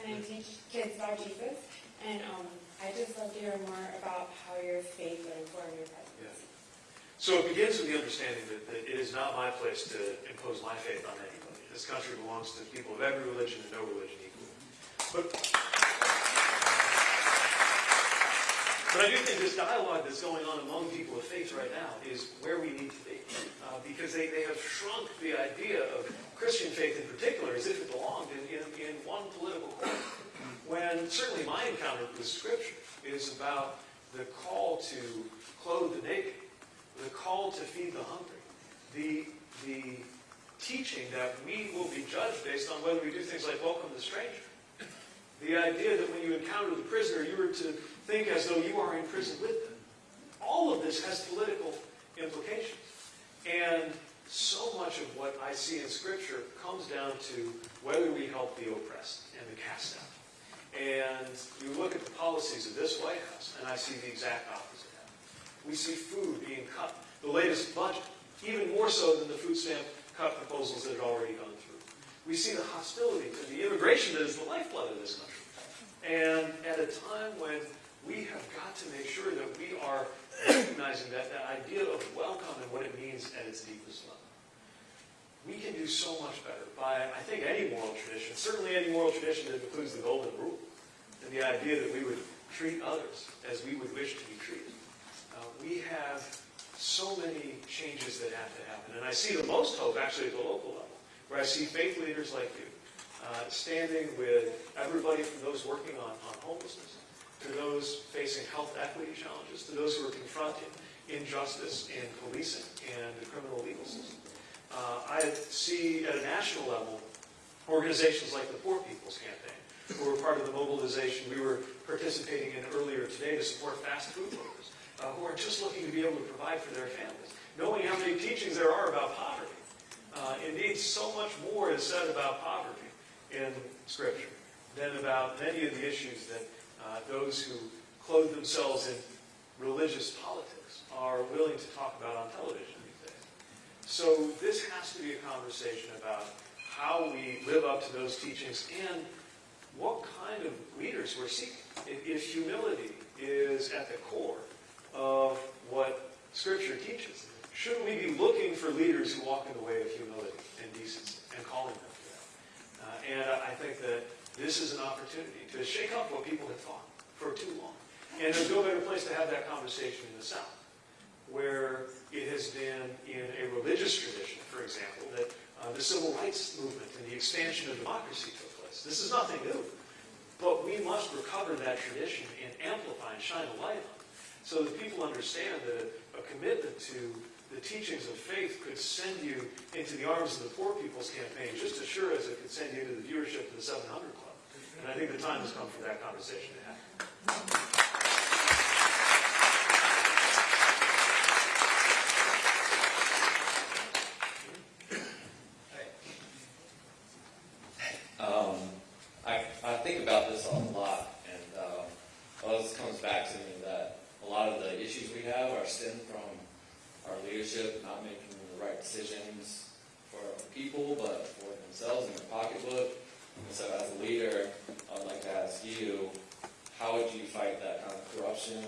and I teach kids about Jesus. And um, I just love to hear more about how your faith would inform your presidency. So it begins with the understanding that, that it is not my place to impose my faith on anybody. This country belongs to people of every religion and no religion equally. But, but I do think this dialogue that's going on among people of faith right now is where we need to be. Uh, because they, they have shrunk the idea of Christian faith in particular as if it belonged in, in, in one political corner. When certainly my encounter with Scripture is about the call to clothe the naked, the call to feed the hungry, the, the teaching that we will be judged based on whether we do things like welcome the stranger. The idea that when you encounter the prisoner, you are to think as though you are in prison with them. All of this has political implications. And so much of what I see in Scripture comes down to whether we help the oppressed and the cast out. And you look at the policies of this White House, and I see the exact opposite. We see food being cut, the latest budget, even more so than the food stamp cut proposals that had already gone through. We see the hostility to the immigration that is the lifeblood of this country. And at a time when we have got to make sure that we are recognizing that, that idea of welcome and what it means at its deepest level. We can do so much better by, I think, any moral tradition, certainly any moral tradition that includes the golden rule, and the idea that we would treat others as we would wish to be treated. Uh, we have so many changes that have to happen, and I see the most hope actually at the local level, where I see faith leaders like you uh, standing with everybody from those working on, on homelessness, to those facing health equity challenges, to those who are confronting injustice in policing and the criminal legal system. Uh, I see at a national level organizations like the Poor People's Campaign, who were part of the mobilization we were participating in earlier today to support fast food workers, uh, who are just looking to be able to provide for their families, knowing how many teachings there are about poverty. Uh, indeed, so much more is said about poverty in Scripture than about many of the issues that uh, those who clothe themselves in religious politics are willing to talk about on television these days. So this has to be a conversation about how we live up to those teachings and what kind of leaders we're seeking. If, humility is at the core of what Scripture teaches, shouldn't we be looking for leaders who walk in the way of humility and decency and calling them? Uh, and I think that this is an opportunity to shake up what people have thought for too long. And there's no better place to have that conversation in the South, where it has been in a religious tradition, for example, that uh, the civil rights movement and the expansion of democracy took place. This is nothing new. But we must recover that tradition and amplify and shine a light on it so that people understand that a, a commitment to the teachings of faith could send you into the arms of the Poor People's Campaign just as sure as it could send you into the viewership of the 700 Club. And I think the time has come for that conversation to happen. Um, I, I think about this a lot, and um, well, this comes back to me that a lot of the issues we have are stemmed from our leadership not making the right decisions for our people, but for themselves and their pocketbook. And so, as a leader, I'd like to ask you, how would you fight that kind of corruption,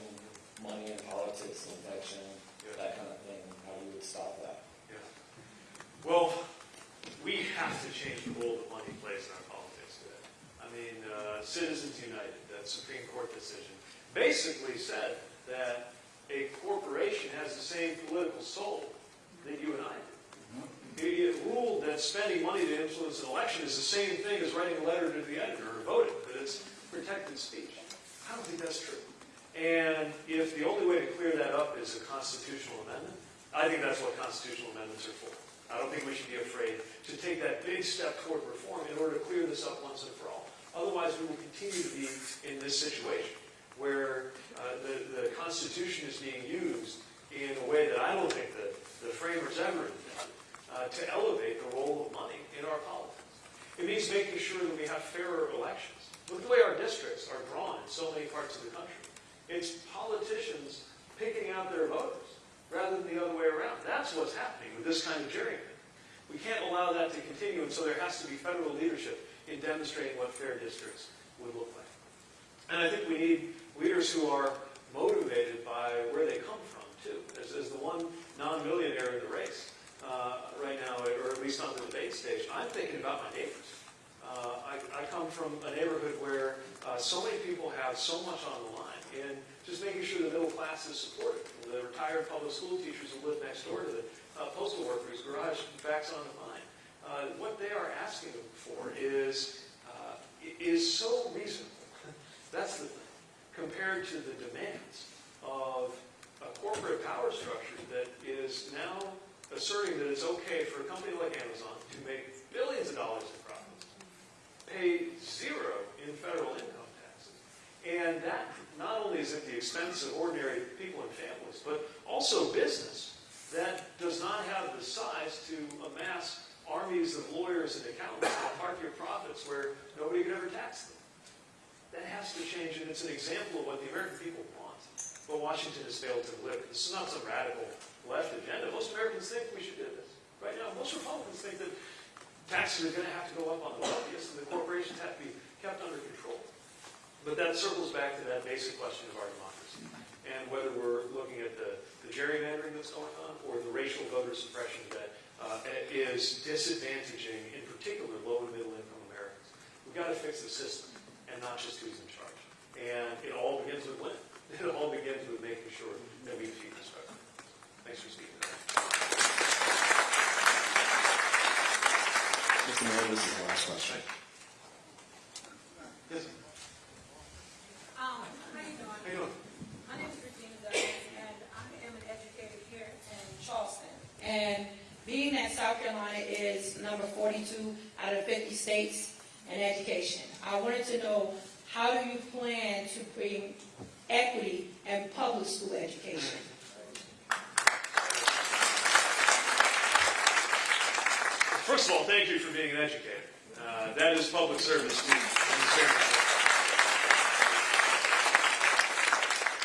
money in politics, infection, that kind of thing? How you would stop that? Yeah. Well, we have to change the role that money plays in our politics today. I mean, uh, Citizens United, that Supreme Court decision, basically said that a corporation has the same political soul that you and I do. It, ruled that spending money to influence an election is the same thing as writing a letter to the editor or voting, that it's protected speech. I don't think that's true. And if the only way to clear that up is a constitutional amendment, I think that's what constitutional amendments are for. I don't think we should be afraid to take that big step toward reform in order to clear this up once and for all. Otherwise, we will continue to be in this situation where uh, the, the Constitution is being in a way that I don't think that the framers ever intended uh, to elevate the role of money in our politics. It making sure that we have fairer elections. Look at the way our districts are drawn in so many parts of the country. It's politicians picking out their voters rather than the other way around. That's what's happening with this kind of gerrymandering. We can't allow that to continue, and so there has to be federal leadership in demonstrating what fair districts would look like. And I think we need leaders who are motivated by where they come from, too. As, as the one non-millionaire in the race uh, right now, or at least on the debate stage, I'm thinking about my neighbors. Uh, I, I come from a neighborhood where uh, so many people have so much on the line, and just making sure the middle class is supported. The retired public school teachers who live next door to the uh, postal workers' garage backs on the line. Uh, what they are asking for is uh, is so reasonable. That's the thing, compared to the demands of a corporate power structure that is now asserting that it's okay for a company like Amazon to make billions of dollars in pay zero in federal income taxes. And that not only is at the expense of ordinary people and families, but also business that does not have the size to amass armies of lawyers and accountants to park your profits where nobody could ever tax them. That has to change, and it's an example of what the American people want. But Washington has failed to deliver. This is not some radical left agenda. Most Americans think we should do this. Right now, most Republicans think that taxes are going to have to go up on the wealthiest and the corporations have to be kept under control. But that circles back to that basic question of our democracy and whether we're looking at the, the gerrymandering that's going on or the racial voter suppression that uh, is disadvantaging, in particular, low and middle income Americans. We've got to fix the system and not just who's in charge. And it all begins with when. It all begins with making sure that we defeat this government. Thanks for speaking. Mr. Mayor, this is the last question. Yes, Um, how you doing? how you doing? My name is Regina Douglas, and I am an educator here in Charleston. And being that South Carolina is number 42 out of 50 states in education, I wanted to know, how do you plan to bring equity in public school education? First of all, thank you for being an educator. Uh, that is public service.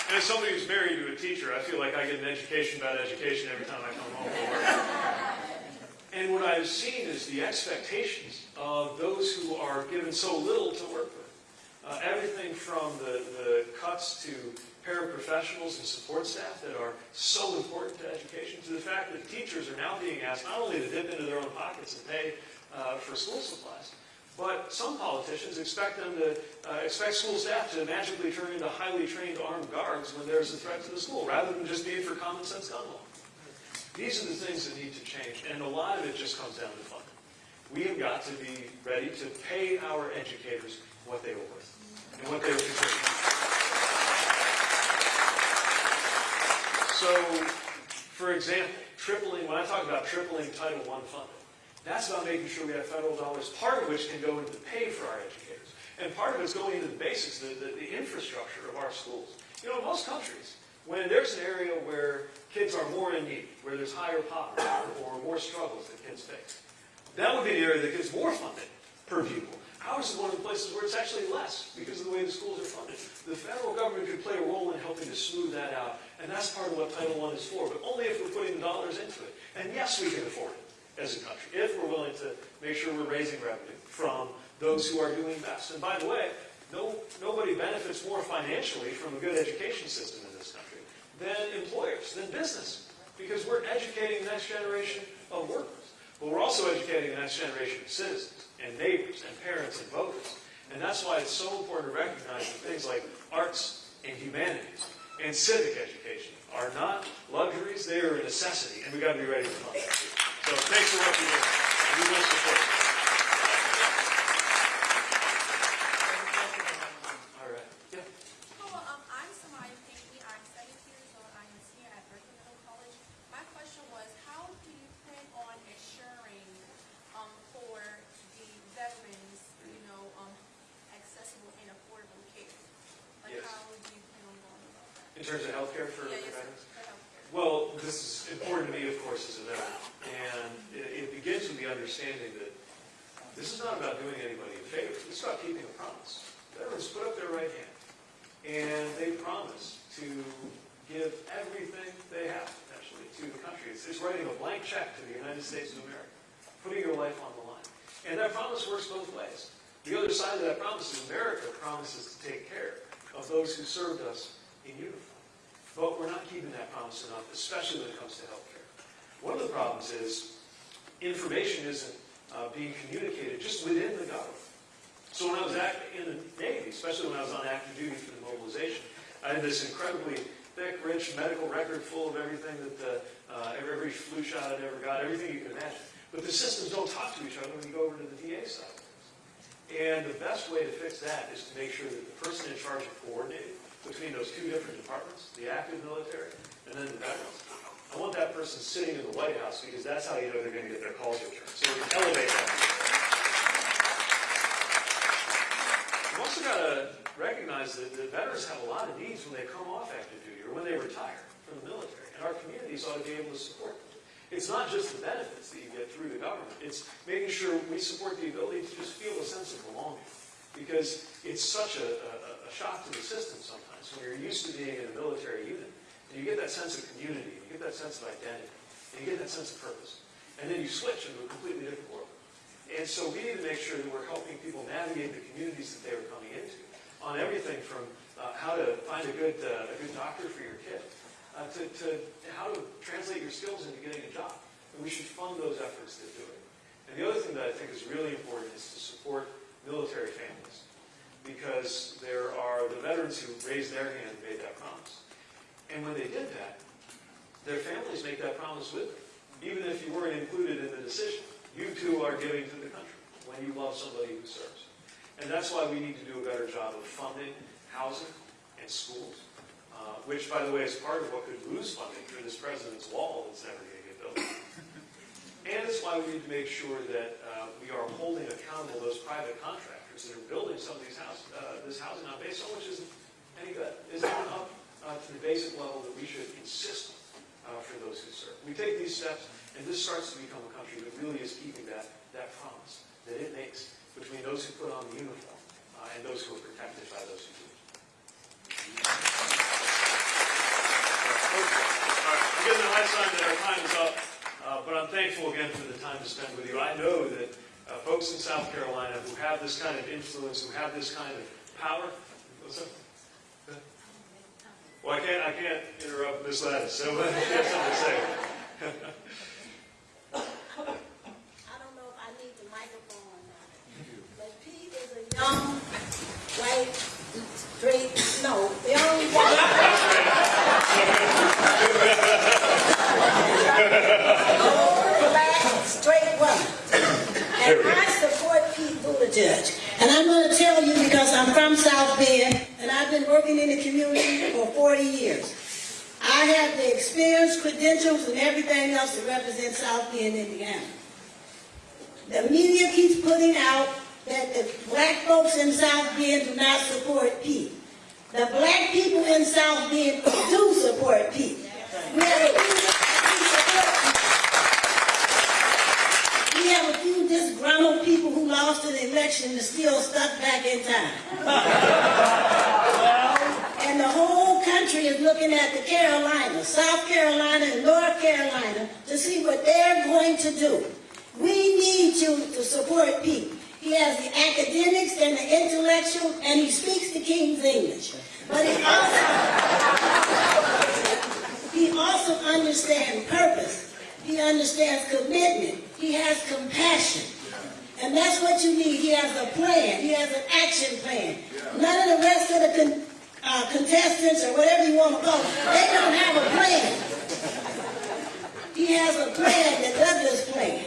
And as somebody who's married to a teacher, I feel like I get an education about education every time I come home from work. And what I've seen is the expectations of those who are given so little to work with. Uh, everything from the, the cuts to paraprofessionals and support staff that are so important to education, to the fact that teachers are now being asked not only to dip into their own pockets and pay uh, for school supplies, but some politicians expect them to uh, expect school staff to magically turn into highly trained armed guards when there's a threat to the school, rather than just being for common sense gun law. These are the things that need to change, and a lot of it just comes down to funding. We have got to be ready to pay our educators what they were worth and what they are contributing. So, for example, tripling, when I talk about tripling Title I funding, that's about making sure we have federal dollars, part of which can go into pay for our educators. And part of it's going into the basics, the, the, the infrastructure of our schools. You know, in most countries, when there's an area where kids are more in need, where there's higher poverty or more struggles that kids face, that would be the area that gets more funding per pupil. Ours is one of the places where it's actually less because of the way the schools are funded. The federal government could play a role in helping to smooth that out, and that's part of what Title I is for, but only if we're putting the dollars into it. And yes, we can afford it as a country, if we're willing to make sure we're raising revenue from those who are doing best. And by the way, no, nobody benefits more financially from a good education system in this country than employers, than business, because we're educating the next generation of workers. But we're also educating the next generation of citizens and neighbors and parents and voters. And that's why it's so important to recognize that things like arts and humanities and civic education are not luxuries, they are a necessity, and we've got to be ready for that. So thanks for what you do. We will support you. All right. Yeah. Hello, um, I'm Samaya Pinckney. I'm seventeen years old. I am a senior at Berkeley Middle College. My question was, how do you plan on ensuring, um, for the veterans, you know, um, accessible and affordable care? Like, Yes. how do you plan on going about that? In terms of healthcare for Yeah? Well, this is important to me, of course, as a veteran. And it, it begins with the understanding that this is not about doing anybody a favor. It's about keeping a promise. Veterans put up their right hand, and they promise to give everything they have, potentially, to the country. It's, it's writing a blank check to the United States of America, putting your life on the line. And that promise works both ways. The other side of that promise is America promises to take care of those who served us in uniform. But we're not keeping that promise enough, especially when it comes to healthcare. One of the problems is information isn't uh, being communicated just within the government. So when I was act- in the Navy, especially when I was on active duty for the mobilization, I had this incredibly thick, rich medical record full of everything that the, uh, every, every flu shot I'd ever got, everything you can imagine. But the systems don't talk to each other when you go over to the VA side. And the best way to fix that is to make sure that the person in charge of coordinating between those two different departments, the active military and then the veterans, I want that person sitting in the White House because that's how you know they're going to get their calls returned. So we elevate that. We've also got to recognize that the veterans have a lot of needs when they come off active duty or when they retire from the military, and our communities ought to be able to support them. It's not just the benefits that you get through the government, it's making sure we support the ability to just feel a sense of belonging. Because it's such a, a, shock to the system sometimes when you're used to being in a military unit, and you get that sense of community, you get that sense of identity, and you get that sense of purpose. And then you switch into a completely different world. And so we need to make sure that we're helping people navigate the communities that they are coming into on everything from uh, how to find a good, uh, a good doctor for your kid uh, to, to how to translate your skills into getting a job. And we should fund those efforts to do it. And the other thing that I think is really important is to support military families because there are the veterans who raised their hand and made that promise. And when they did that, their families make that promise with them. Even if you weren't included in the decision, you too are giving to the country when you love somebody who serves. And that's why we need to do a better job of funding housing and schools, uh, which, by the way, is part of what could lose funding through this president's wall that's never going to get built. And it's why we need to make sure that uh, we are holding accountable those private contractors that are building some of these houses, uh, this housing on base, so much isn't any good, isn't up uh, to the basic level that we should insist uh, for those who serve. We take these steps, and this starts to become a country that really is keeping that, that promise that it makes between those who put on the uniform uh, and those who are protected by those who do. I'm getting the high sign that our time is up, uh, but I'm thankful again for the time to spend with you. I know that folks in South Carolina who have this kind of influence, who have this kind of power? Well, I can't, I can't interrupt Miss Lattis, so uh, you have something to say. I don't know if I need the microphone or not. But Pete is a young, white, straight, no, young, white. old, black, straight woman. And I support Pete Buttigieg. And I'm gonna tell you because I'm from South Bend and I've been working in the community for 40 years. I have the experience, credentials, and everything else to represent South Bend, Indiana. The media keeps putting out that the black folks in South Bend do not support Pete. The black people in South Bend do support Pete. We have a few, we support We have a few disgruntled people who lost an election and still stuck back in time. And the whole country is looking at the Carolinas, South Carolina and North Carolina to see what they're going to do. We need you to support Pete. He has the academics and the intellectual, and he speaks the King's English. But he also, he also understands purpose. He understands commitment. He has compassion. And that's what you need. He has a plan. He has an action plan. None of the rest of the uh, contestants or whatever you want to call them, they don't have a plan. He has a plan, the Douglass plan.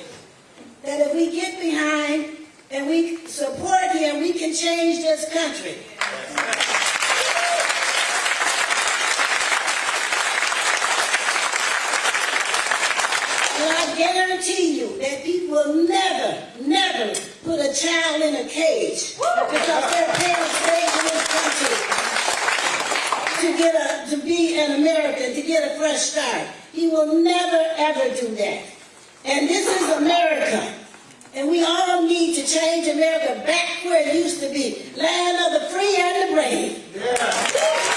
That if we get behind and we support him, we can change this country. And I guarantee you that people will never, never put a child in a cage because their parents raised in this country to be an American, to get a fresh start. He will never ever do that. And this is America. And we all need to change America back where it used to be. Land of the free and the brave.